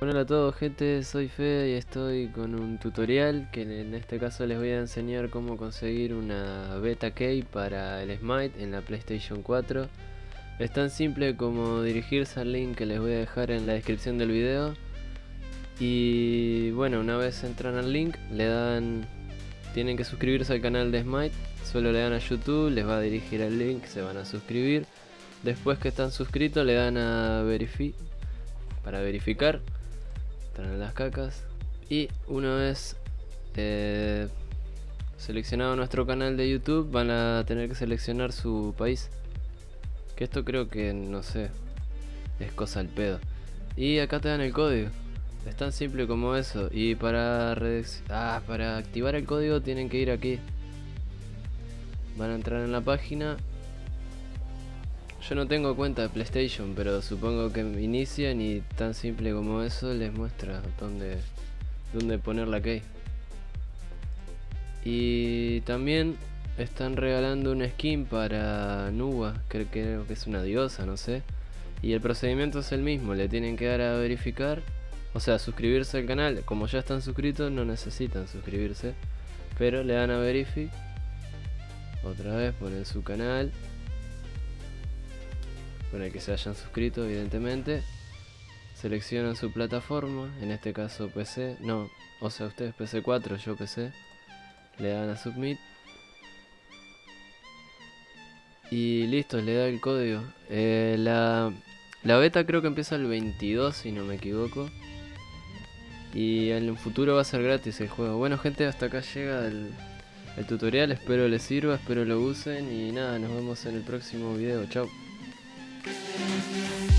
Hola a todos gente, soy Fede y estoy con un tutorial que en este caso les voy a enseñar cómo conseguir una beta key para el Smite en la PlayStation 4 Es tan simple como dirigirse al link que les voy a dejar en la descripción del video. Y bueno, una vez entran al link le dan... Tienen que suscribirse al canal de Smite. Solo le dan a YouTube, les va a dirigir al link, se van a suscribir. Después que están suscritos le dan a verificar para verificar en las cacas. Y una vez eh, seleccionado nuestro canal de YouTube van a tener que seleccionar su país. Que esto creo que no sé es cosa al pedo. Y acá te dan el código. Es tan simple como eso. Y para ah, para activar el código tienen que ir aquí. Van a entrar en la página yo no tengo cuenta de PlayStation, pero supongo que inician y tan simple como eso les muestra dónde, dónde poner la key. Y también están regalando una skin para Nuba, creo, creo que es una diosa, no sé. Y el procedimiento es el mismo, le tienen que dar a verificar, o sea, suscribirse al canal. Como ya están suscritos, no necesitan suscribirse, pero le dan a verificar. Otra vez ponen su canal con el que se hayan suscrito evidentemente. Seleccionan su plataforma en este caso PC no o sea ustedes PC4 yo PC le dan a submit. Y listo le da el código. Eh, la, la beta creo que empieza el 22 si no me equivoco. Y en el futuro va a ser gratis el juego. Bueno gente hasta acá llega el, el tutorial. Espero les sirva espero lo usen. Y nada nos vemos en el próximo video. Chao Música